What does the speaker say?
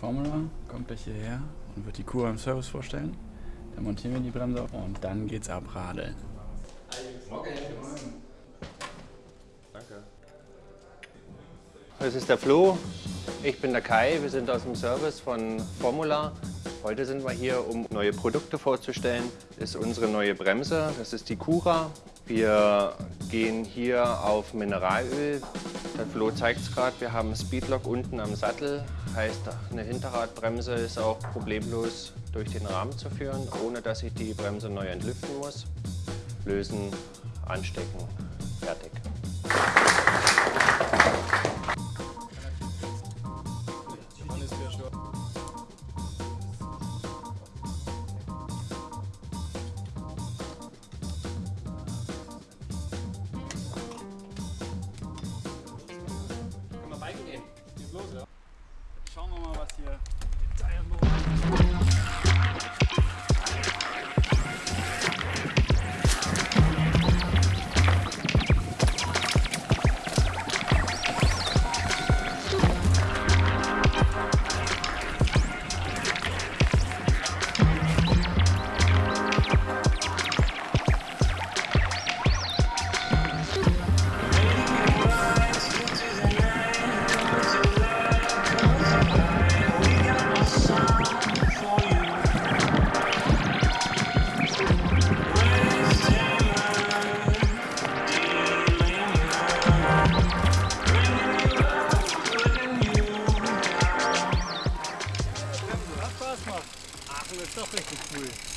Formula kommt gleich hierher und wird die Kur im Service vorstellen. Dann montieren wir die Bremse und dann geht's ab Radeln. Danke. Das ist der Flo, ich bin der Kai, wir sind aus dem Service von Formula. Heute sind wir hier, um neue Produkte vorzustellen. Das ist unsere neue Bremse, das ist die Cura. Wir gehen hier auf Mineralöl. Der Flo zeigt es gerade, wir haben Speedlock unten am Sattel. Heißt, eine Hinterradbremse ist auch problemlos durch den Rahmen zu führen, ohne dass ich die Bremse neu entlüften muss. Lösen, anstecken, fertig. los, ja? Schauen wir mal, was hier von der Stachel zu cool.